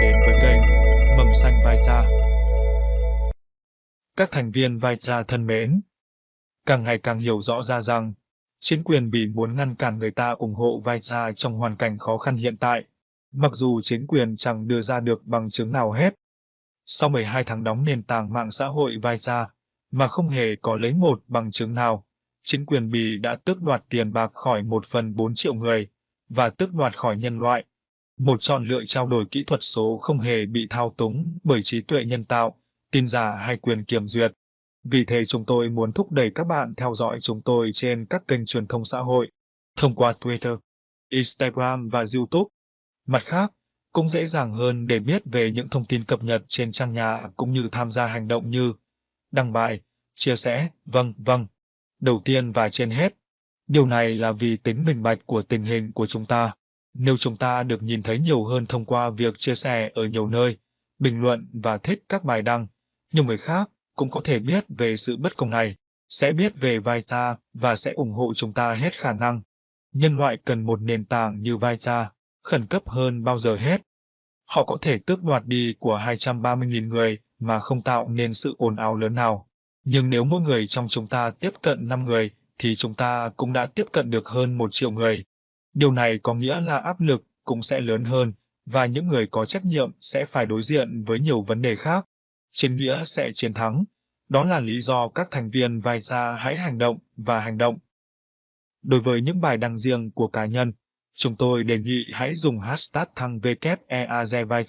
đến với kênh Mầm Xanh Vai Cha. Các thành viên Vai Cha thân mến, càng ngày càng hiểu rõ ra rằng chính quyền Bỉ muốn ngăn cản người ta ủng hộ Vai Cha trong hoàn cảnh khó khăn hiện tại, mặc dù chính quyền chẳng đưa ra được bằng chứng nào hết. Sau 12 tháng đóng nền tảng mạng xã hội Vai Cha, mà không hề có lấy một bằng chứng nào, chính quyền Bỉ đã tước đoạt tiền bạc khỏi một phần 4 triệu người và tước đoạt khỏi nhân loại. Một chọn lựa trao đổi kỹ thuật số không hề bị thao túng bởi trí tuệ nhân tạo, tin giả hay quyền kiểm duyệt. Vì thế chúng tôi muốn thúc đẩy các bạn theo dõi chúng tôi trên các kênh truyền thông xã hội, thông qua Twitter, Instagram và YouTube. Mặt khác, cũng dễ dàng hơn để biết về những thông tin cập nhật trên trang nhà cũng như tham gia hành động như đăng bài, chia sẻ, vâng, vâng. Đầu tiên và trên hết, điều này là vì tính minh bạch của tình hình của chúng ta. Nếu chúng ta được nhìn thấy nhiều hơn thông qua việc chia sẻ ở nhiều nơi, bình luận và thích các bài đăng, nhiều người khác cũng có thể biết về sự bất công này, sẽ biết về vai ta và sẽ ủng hộ chúng ta hết khả năng. Nhân loại cần một nền tảng như vai ta, khẩn cấp hơn bao giờ hết. Họ có thể tước đoạt đi của 230.000 người mà không tạo nên sự ồn ào lớn nào. Nhưng nếu mỗi người trong chúng ta tiếp cận 5 người, thì chúng ta cũng đã tiếp cận được hơn 1 triệu người. Điều này có nghĩa là áp lực cũng sẽ lớn hơn, và những người có trách nhiệm sẽ phải đối diện với nhiều vấn đề khác. Chiến nghĩa sẽ chiến thắng. Đó là lý do các thành viên vai ra hãy hành động và hành động. Đối với những bài đăng riêng của cá nhân, chúng tôi đề nghị hãy dùng hashtag thăng WEAZ vai